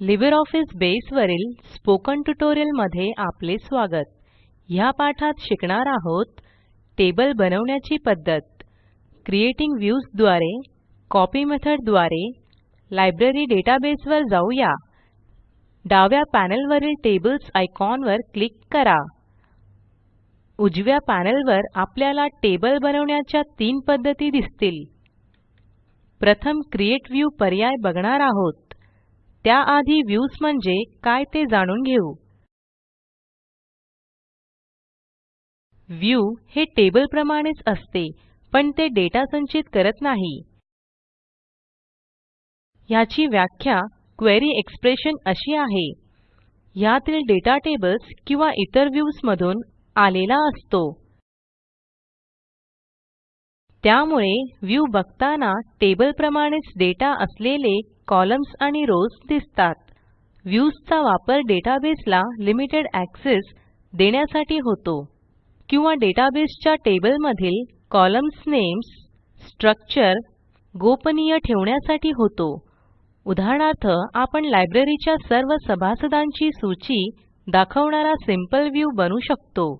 LibreOffice बसे वरील spoken ट्युटोरियलमध्ये आपले स्वागत. ह्या पाठात शिकणार आहोत टेबल बनवण्याची पध्दत क्रिएटिंग व्ह्यूजद्वारे कॉपी मेथॉडद्वारे लायब्ररी डेटाबेस वर जाऊया. डाव्या पॅनेल वरील टेबल्स आयकॉन वर क्लिक करा. उजव्या पॅनेल वर आपल्याला टेबल बनवण्याच्या तीन पद्धती दिसतील. प्रथम क्रिएट व्ह्यू पर्याय बघणार आहोत. त्याआधी व्ह्यूज म्हणजे काय ते जाणून घेऊ. व्ह्यू हे टेबल प्रमाणेच असते पण ते डेटा संचित करत नाही. ह्याची व्याख्या क्वेरी एक्सप्रेशन अशी आहे. ह्यातील डेटा टेबल्स किंवा इतर व्ह्यूज मधून आलेला असतो. त्यामुळे व्ह्यू बघताना टेबल प्रमाणेच डेटा असलेले कॉलम्स आणि रॉव्स दिसतात. व्ह्यूज चा वापर डेटाबेसला लिमिटेड एक्सेस देण्यासाठी होतो. किंवा डेटाबेसच्या टेबलमधील कॉलम्न्स नेम्स स्ट्रक्चर गोपनीय ठेवण्यासाठी होतो. उदाहरणार्थ आपण लायब्ररीच्या सर्व सभासदांची सूची दाखवणारा सिंपल व्ह्यू बनवू शकतो.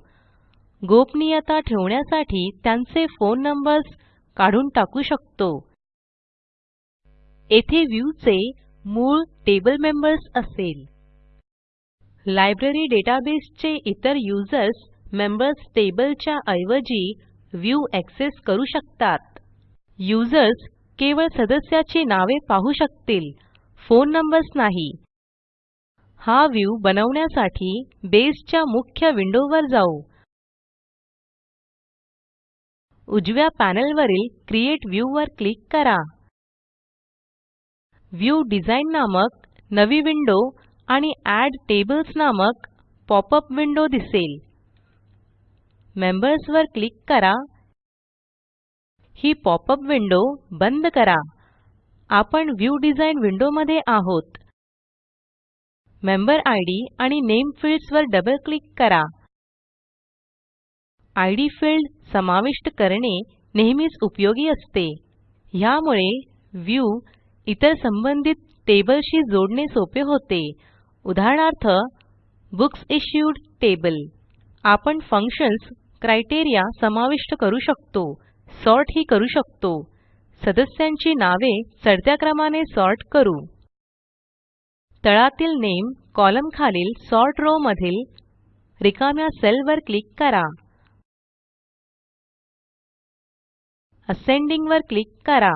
गोपनीयता ठेवण्यासाठी त्यांचे फोन नंबर्स काढून टाकू शकतो. येथे व्ह्यू चे मूळ टेबल मेंबर्स असेल. लायब्ररी डेटाबेसचे इतर युजर्स मेंबर्स टेबल च्या ऐवजी व्ह्यू एक्सेस करू शकतात. युजर्स केवळ सदस्याची नावे पाहू शकतील फोन नंबर्स नाही. हा व्ह्यू बनवण्यासाठी बेसच्या मुख्य विंडोवर जाऊ. उजव्या पॅनेलवरील क्रिएट व्ह्यू वर क्लिक करा. व्ह्यू डिझाइन नामक नवी विंडो आणि एड टेबल्स नामक पॉपअप विंडो दिसेल. मेंबर्स वर क्लिक करा. ही पॉपअप विंडो बंद करा. आपण व्ह्यू डिझाइन विंडो मध्ये आहोत. मेंबर इद आणि नामे फील्ड्स वर डबल क्लिक करा. इद फील्ड समाविष्ट करणे नेहमीच उपयोगी असते. ह्यामुळे व्ह्यू इतर संबंधित टेबलशी जोडणे सोपे होते. उदाहरणार्थ बुक्स इश्यूड टेबल. आपण फंक्शन्स क्रायटेरिया समाविष्ट करू शकतो सॉर्ट ही करू शकतो. सदस्यांची नावे चढत्या क्रमाने सॉर्ट करू. तळातील नामे कॉलम खालील सॉर्ट रॉव मधील रिकाम्या सेलवर क्लिक करा. असेंडिंग वर क्लिक करा.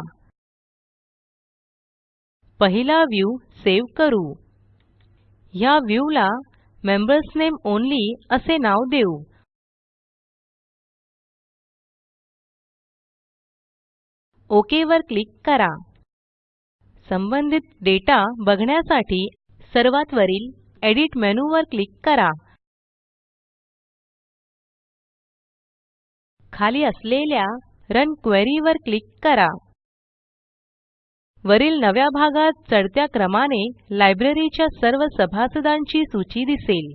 पहिला व्ह्यू सेव्ह करू. ह्या व्ह्यू ला मेंबर्स नामे ऑनली असे नाव देऊ. ओक वर क्लिक करा. संबंधित डेटा बघण्यासाठी सर्वात वरील एडिट मेनू वर क्लिक करा. खाली असलेल्या रन क्वेरी वर क्लिक करा. वरील नव्या भागात चढत्या क्रमाने लायब्ररीच्या सर्व सभासदांची सूची दिसेल.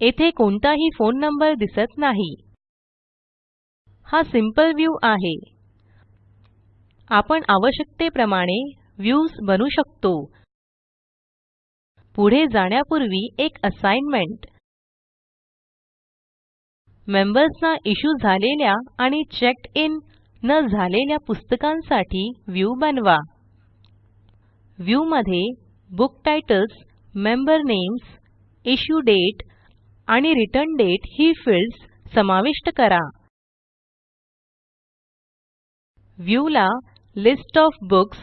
येथे कोणताही फोन नंबर दिसत नाही. हा सिंपल व्ह्यू आहे. आपण आवश्यकतेप्रमाणे व्ह्यूज बनवू शकतो. पुढे जाण्यापूर्वी एक असाइनमेंट. मेंबर्स ना इश्यू झालेल्या आणि चेक्ड इन न झालेल्या पुस्तकांसाठी व्ह्यू बनवा. व्ह्यू मध्ये book titles member names issue date आणि रिटर्न डेट ही फील्ड्स समाविष्ट करा. व्ह्यू ला list O F books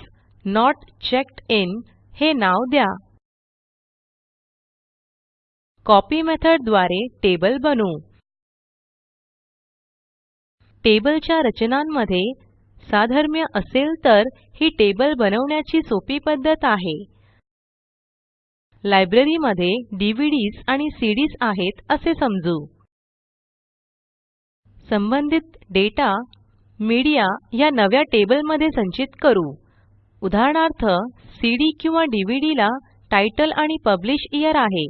not checked in हे नाव द्या. कॉपी मेथडद्वारे टेबल बनवू. टेबलच्या रचनांमध्ये साधर्म्य असेल तर ही टेबल बनवण्याची सोपी पद्धत आहे. लायब्ररीमध्ये डीव्हीडीएस आणि सीडीएस आहेत असे समजू. संबंधित डेटा मीडिया ह्या नव्या टेबलमध्ये संचित करू. उदाहरणार्थ सीडी किंवा डीव्हीडी ला टायटल आणि पब्लिश येअर आहे.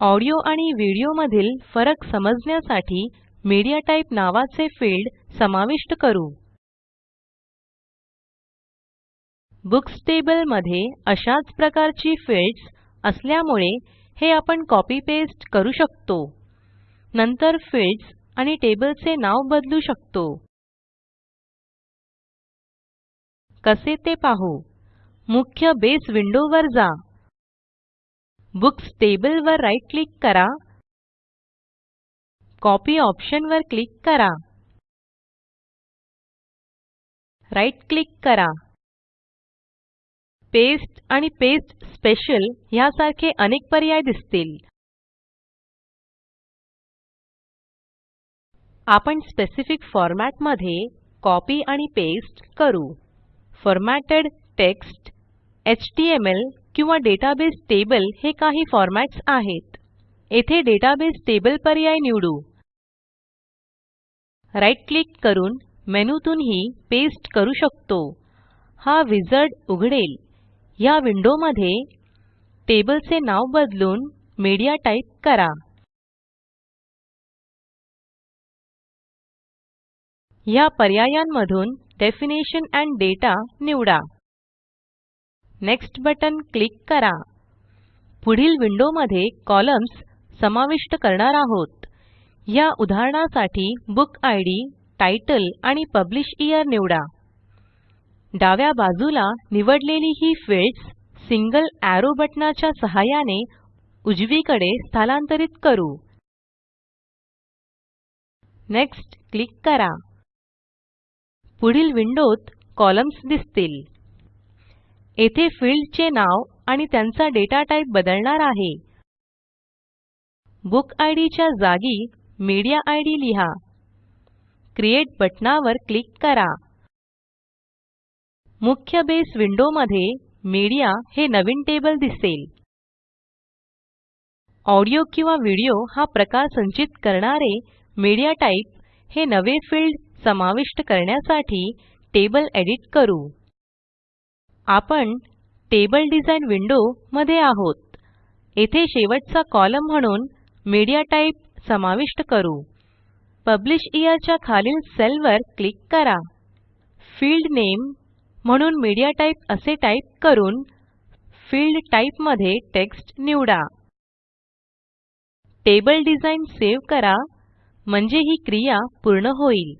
ऑडिओ आणि व्हिडिओ मधील फरक समजण्यासाठी मीडियाटाइप नावाचे फील्ड समाविष्ट करू. बुक्स टेबलमध्ये अशाच प्रकारची फील्ड्स असल्यामुळे हे आपण कॉपी पेस्ट करू शकतो. नंतर फील्ड्स आणि टेबलचे नाव बदलू शकतो. कसे ते पाहू? मुख्य बेस विंडो वर जा. बुक्स टेबल वर राईट क्लिक करा. कॉपी ऑप्शन वर क्लिक करा. राइट क्लिक करा. पेस्ट आणि पेस्ट स्पेशल ह्यासारखे अनेक पर्याय दिसतील. आपण स्पेसिफिक फॉर्मॅटमध्ये कॉपी आणि पेस्ट करू. फॉर्मॅटेड टेक्स्ट एचटीएमएल किंवा डेटाबेस टेबल हे काही फॉर्मॅट्स आहेत. येथे डेटाबेस टेबल पर्याय निवडू. राइट क्लिक करून मेनूतूनही पेस्ट करू शकतो. हा विझार्ड उघडेल. ह्या विंडोमध्ये टेबलचे नाव बदलून मीडिया टाईप करा. ह्या पर्यायांमधून डेफिनिशन एंड दाता निवडा. नेक्स्ट बटन क्लिक करा. पुढील विंडोमध्ये कॉलम्न्स समाविष्ट करणार आहोत. ह्या उदाहरणासाठी बुक इद तितले आणि पब्लिशयर निवडा. डाव्या बाजूला निवडलेली ही फील्ड्स सिंगल एरो बटनाच्या सहाय्याने उजवीकडे स्थलांतरित करू. नेक्स्ट क्लिक करा. पुढील विंडोत कॉलम्न्स दिसतील. येथे फील्डचे नाव आणि त्यांचा डेटा टाईप बदलणार आहे. बुक इद च्या जागी मीडिया इद लिहा. क्रिएट बटणावर क्लिक करा. मुख्य बेस विंडो मध्ये मीडिया हे नवीन टेबल दिसेल. ऑडिओ किंवा व्हिडिओ हा प्रकार संचित करणारे मीडिया टाइप हे नवे फील्ड समाविष्ट करण्यासाठी टेबल एडिट करू. आपण टेबल डिझाइन विंडो मध्ये आहोत. येथे शेवटचा कॉलम म्हणून मीडिया टाइप समाविष्ट करू. पब्लिशयर च्या खालील सेलवर क्लिक करा. फील्ड नामे म्हणून मीडियाटाइप असे टाईप करून फील्ड टाइपमध्ये टेक्स्ट निवडा. टेबल डिझाइन सेव्ह करा म्हणजे ही क्रिया पूर्ण होईल.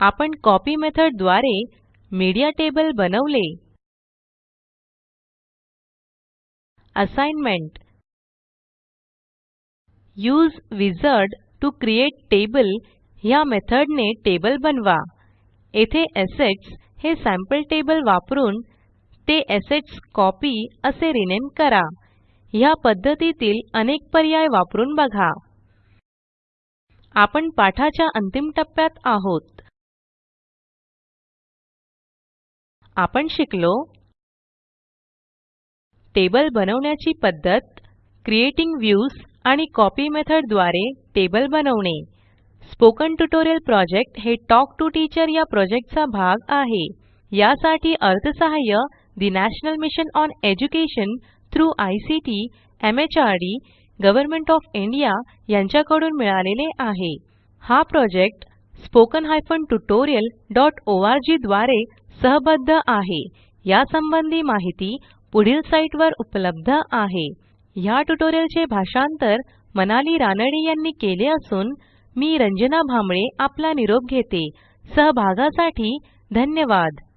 आपण कॉपी मेथडद्वारे मीडिया टेबल बनवले. Assignment use wizard to create table ह्या मेथडने टेबल बनवा. येथे असेट्स हे सॅम्पल टेबल वापरून ते कॉपी असे रिनेम करा. ह्या पध्दतीतील अनेक पर्याय वापरून बघा. आपण पाठाच्या अंतिम टप्प्यात आहोत. आपण शिकलो. टेबल बनवण्याची पद्धत क्रिएटिंग व्ह्यूज आणि कॉपी मेथडद्वारे टेबल बनवणे. स्पोकन ट्युटोरियल प्रॉजेक्ट हे टॉक टू टीचर या प्रॉजेक्टचा भाग आहे. यासाठी अर्थसहाय्य ठे national mission on education through ICT MHRD government O F India यांच्याकडून मिळालेले आहे. हा प्रॉजेक्ट spoken tutorialorg द्वारे सहबद्ध आहे. यासंबंधी माहिती पुढील साईटवर उपलब्ध आहे. ह्या ट्युटोरियलचे भाषांतर मनाली रानडे यांनी केले असून मी रंजना भांबळे आपला निरोप घेते. सहभागासाठी धन्यवाद.